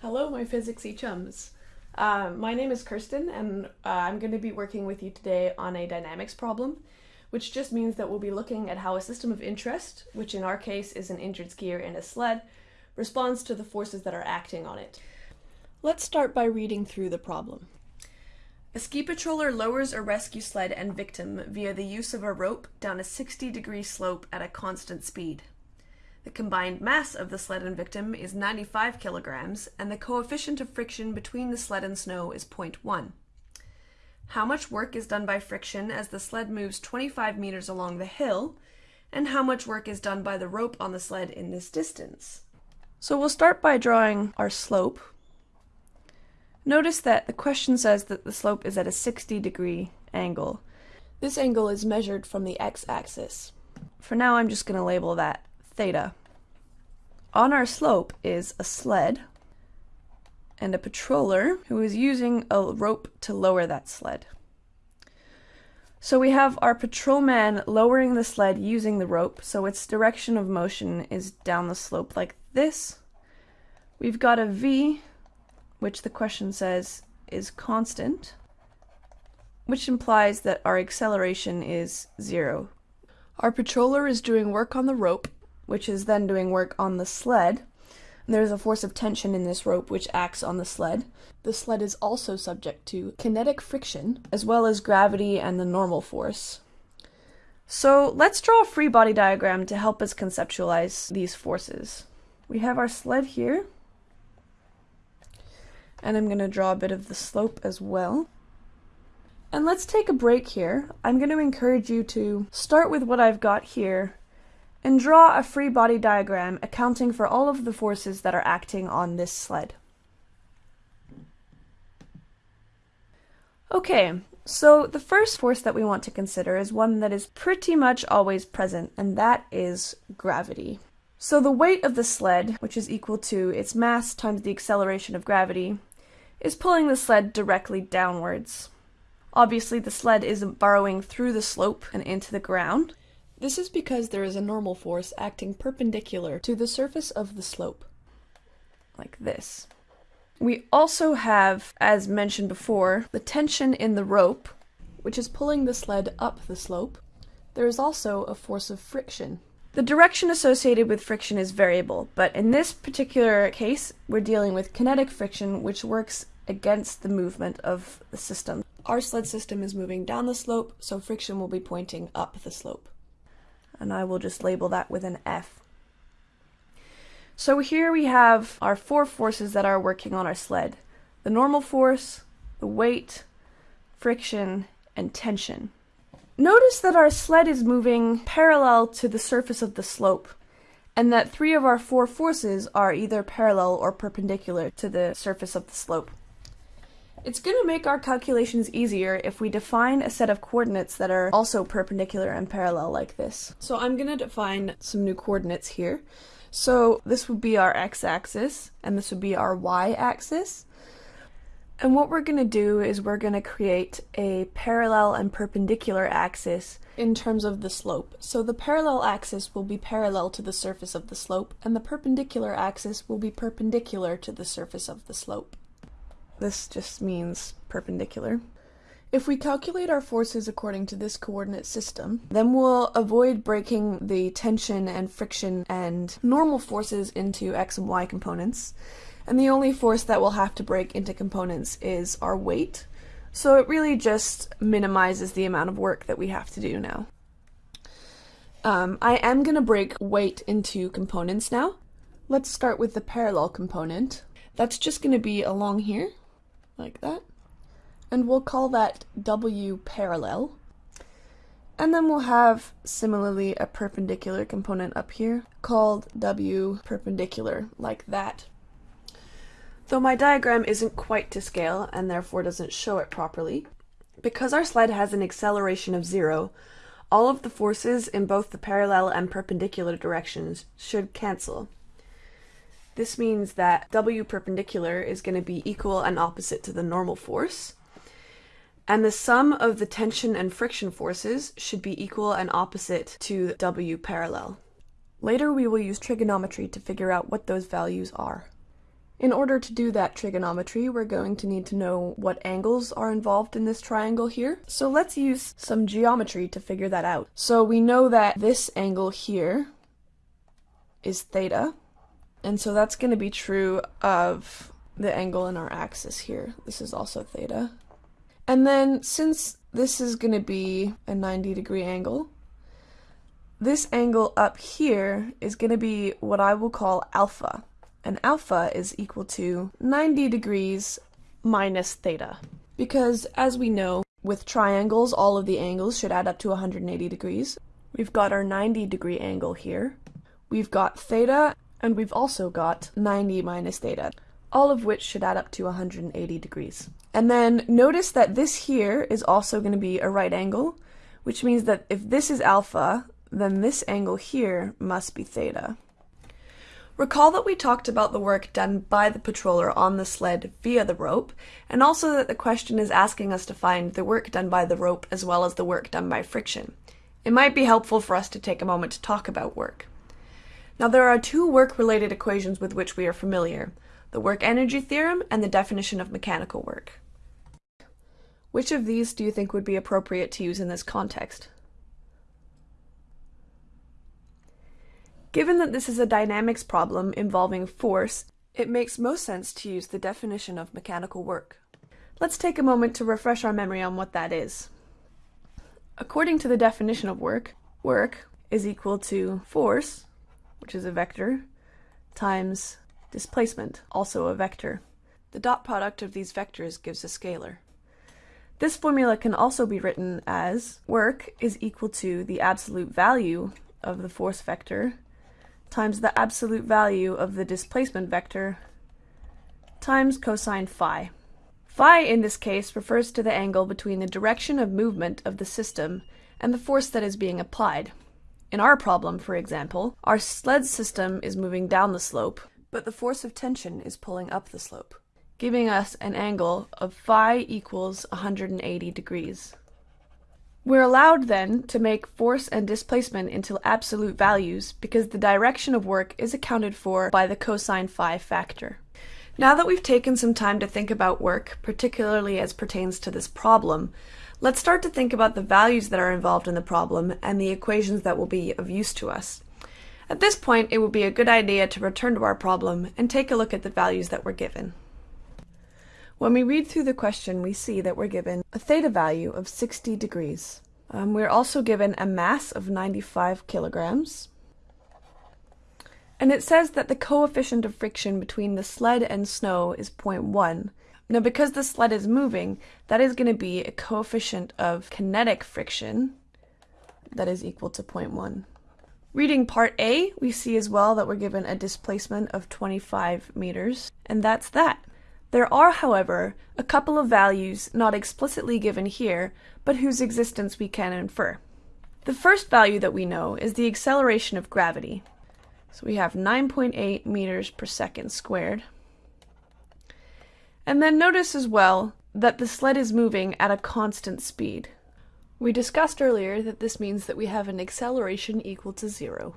Hello, my physicsy chums. Uh, my name is Kirsten, and uh, I'm going to be working with you today on a dynamics problem, which just means that we'll be looking at how a system of interest, which in our case is an injured skier in a sled, responds to the forces that are acting on it. Let's start by reading through the problem. A ski patroller lowers a rescue sled and victim via the use of a rope down a 60 degree slope at a constant speed. The combined mass of the sled and victim is 95 kilograms, and the coefficient of friction between the sled and snow is 0.1. How much work is done by friction as the sled moves 25 meters along the hill, and how much work is done by the rope on the sled in this distance? So we'll start by drawing our slope. Notice that the question says that the slope is at a 60 degree angle. This angle is measured from the x-axis. For now I'm just going to label that theta. On our slope is a sled and a patroller who is using a rope to lower that sled. So we have our patrolman lowering the sled using the rope, so its direction of motion is down the slope like this. We've got a V, which the question says is constant, which implies that our acceleration is zero. Our patroller is doing work on the rope, which is then doing work on the sled. There's a force of tension in this rope which acts on the sled. The sled is also subject to kinetic friction, as well as gravity and the normal force. So let's draw a free body diagram to help us conceptualize these forces. We have our sled here, and I'm going to draw a bit of the slope as well. And let's take a break here. I'm going to encourage you to start with what I've got here and draw a free body diagram accounting for all of the forces that are acting on this sled. Okay, so the first force that we want to consider is one that is pretty much always present, and that is gravity. So the weight of the sled, which is equal to its mass times the acceleration of gravity, is pulling the sled directly downwards. Obviously the sled isn't burrowing through the slope and into the ground, this is because there is a normal force acting perpendicular to the surface of the slope, like this. We also have, as mentioned before, the tension in the rope, which is pulling the sled up the slope. There is also a force of friction. The direction associated with friction is variable, but in this particular case, we're dealing with kinetic friction, which works against the movement of the system. Our sled system is moving down the slope, so friction will be pointing up the slope and I will just label that with an F. So here we have our four forces that are working on our sled. The normal force, the weight, friction, and tension. Notice that our sled is moving parallel to the surface of the slope, and that three of our four forces are either parallel or perpendicular to the surface of the slope. It's going to make our calculations easier if we define a set of coordinates that are also perpendicular and parallel like this. So I'm going to define some new coordinates here. So this would be our x-axis, and this would be our y-axis. And what we're going to do is we're going to create a parallel and perpendicular axis in terms of the slope. So the parallel axis will be parallel to the surface of the slope, and the perpendicular axis will be perpendicular to the surface of the slope. This just means perpendicular. If we calculate our forces according to this coordinate system, then we'll avoid breaking the tension and friction and normal forces into x and y components. And the only force that we'll have to break into components is our weight. So it really just minimizes the amount of work that we have to do now. Um, I am going to break weight into components now. Let's start with the parallel component. That's just going to be along here like that. And we'll call that W parallel. And then we'll have similarly a perpendicular component up here called W perpendicular like that. Though my diagram isn't quite to scale and therefore doesn't show it properly, because our sled has an acceleration of zero, all of the forces in both the parallel and perpendicular directions should cancel. This means that W perpendicular is going to be equal and opposite to the normal force. And the sum of the tension and friction forces should be equal and opposite to W parallel. Later we will use trigonometry to figure out what those values are. In order to do that trigonometry, we're going to need to know what angles are involved in this triangle here. So let's use some geometry to figure that out. So we know that this angle here is theta, and so that's going to be true of the angle in our axis here. This is also theta. And then since this is going to be a 90 degree angle, this angle up here is going to be what I will call alpha and alpha is equal to 90 degrees minus theta. Because as we know, with triangles, all of the angles should add up to 180 degrees. We've got our 90 degree angle here. We've got theta, and we've also got 90 minus theta, all of which should add up to 180 degrees. And then notice that this here is also going to be a right angle, which means that if this is alpha, then this angle here must be theta. Recall that we talked about the work done by the patroller on the sled via the rope, and also that the question is asking us to find the work done by the rope as well as the work done by friction. It might be helpful for us to take a moment to talk about work. Now there are two work-related equations with which we are familiar, the work-energy theorem and the definition of mechanical work. Which of these do you think would be appropriate to use in this context? Given that this is a dynamics problem involving force, it makes most sense to use the definition of mechanical work. Let's take a moment to refresh our memory on what that is. According to the definition of work, work is equal to force, which is a vector, times displacement, also a vector. The dot product of these vectors gives a scalar. This formula can also be written as work is equal to the absolute value of the force vector times the absolute value of the displacement vector times cosine phi. Phi in this case refers to the angle between the direction of movement of the system and the force that is being applied. In our problem, for example, our sled system is moving down the slope, but the force of tension is pulling up the slope, giving us an angle of phi equals 180 degrees. We're allowed then to make force and displacement into absolute values because the direction of work is accounted for by the cosine phi factor. Now that we've taken some time to think about work, particularly as pertains to this problem, let's start to think about the values that are involved in the problem and the equations that will be of use to us. At this point, it would be a good idea to return to our problem and take a look at the values that were given. When we read through the question, we see that we're given a theta value of 60 degrees. Um, we're also given a mass of 95 kilograms. And it says that the coefficient of friction between the sled and snow is 0.1. Now because the sled is moving, that is going to be a coefficient of kinetic friction that is equal to 0.1. Reading part A, we see as well that we're given a displacement of 25 meters, and that's that. There are, however, a couple of values not explicitly given here, but whose existence we can infer. The first value that we know is the acceleration of gravity. So we have 9.8 meters per second squared. And then notice as well that the sled is moving at a constant speed. We discussed earlier that this means that we have an acceleration equal to zero.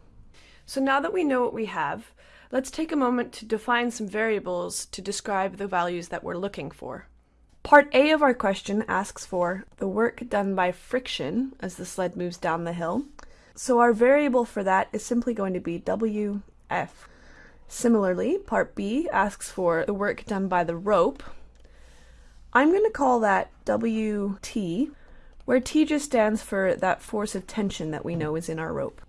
So now that we know what we have, Let's take a moment to define some variables to describe the values that we're looking for. Part A of our question asks for the work done by friction as the sled moves down the hill. So our variable for that is simply going to be WF. Similarly, part B asks for the work done by the rope. I'm going to call that WT, where T just stands for that force of tension that we know is in our rope.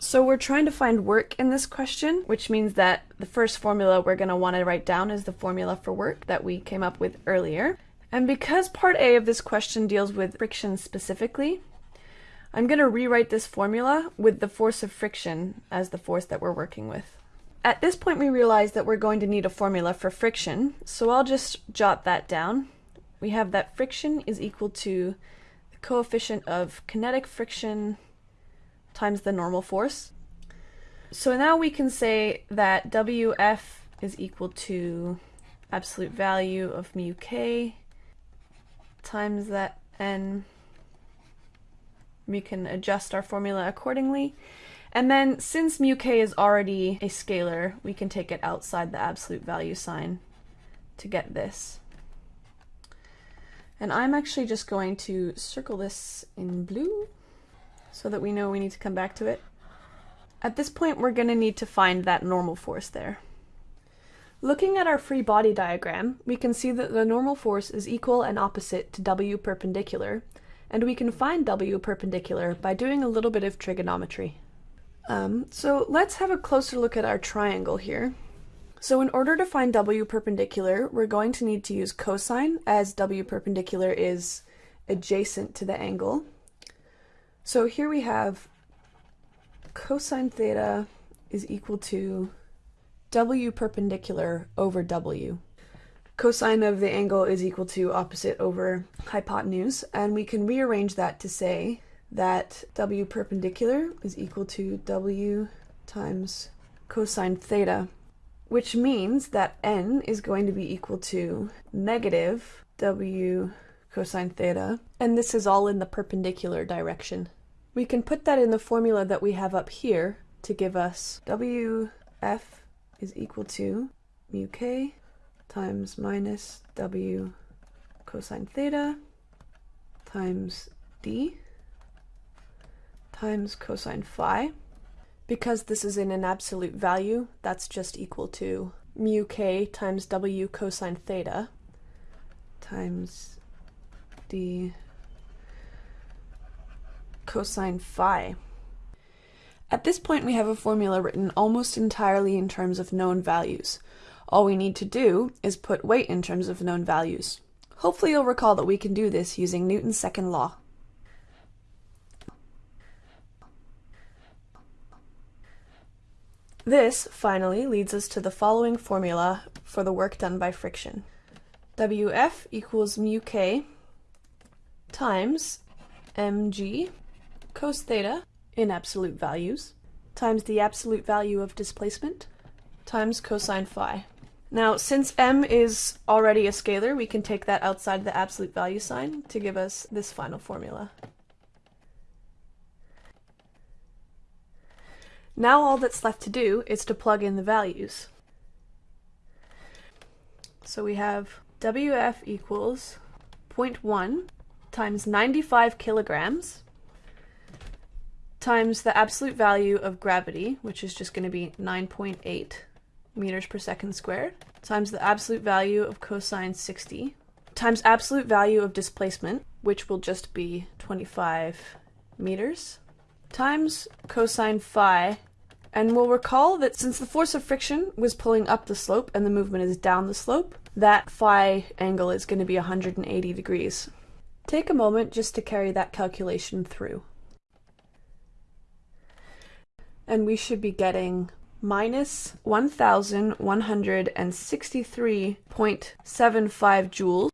So we're trying to find work in this question, which means that the first formula we're going to want to write down is the formula for work that we came up with earlier. And because part A of this question deals with friction specifically, I'm going to rewrite this formula with the force of friction as the force that we're working with. At this point we realize that we're going to need a formula for friction, so I'll just jot that down. We have that friction is equal to the coefficient of kinetic friction times the normal force. So now we can say that WF is equal to absolute value of mu k times that n. We can adjust our formula accordingly. And then since mu k is already a scalar, we can take it outside the absolute value sign to get this. And I'm actually just going to circle this in blue so that we know we need to come back to it. At this point, we're going to need to find that normal force there. Looking at our free body diagram, we can see that the normal force is equal and opposite to W perpendicular, and we can find W perpendicular by doing a little bit of trigonometry. Um, so let's have a closer look at our triangle here. So in order to find W perpendicular, we're going to need to use cosine as W perpendicular is adjacent to the angle. So here we have cosine theta is equal to W perpendicular over W. Cosine of the angle is equal to opposite over hypotenuse, and we can rearrange that to say that W perpendicular is equal to W times cosine theta, which means that n is going to be equal to negative W cosine theta, and this is all in the perpendicular direction. We can put that in the formula that we have up here to give us WF is equal to mu k times minus W cosine theta times d times cosine phi. Because this is in an absolute value, that's just equal to mu k times W cosine theta times d cosine phi. At this point we have a formula written almost entirely in terms of known values. All we need to do is put weight in terms of known values. Hopefully you'll recall that we can do this using Newton's second law. This, finally, leads us to the following formula for the work done by friction. Wf equals mu k times mg cos theta in absolute values times the absolute value of displacement times cosine phi. Now, since m is already a scalar, we can take that outside the absolute value sign to give us this final formula. Now all that's left to do is to plug in the values. So we have WF equals 0.1 times 95 kilograms times the absolute value of gravity, which is just going to be 9.8 meters per second squared, times the absolute value of cosine 60, times absolute value of displacement, which will just be 25 meters, times cosine phi, and we'll recall that since the force of friction was pulling up the slope and the movement is down the slope, that phi angle is going to be 180 degrees. Take a moment just to carry that calculation through and we should be getting minus 1,163.75 joules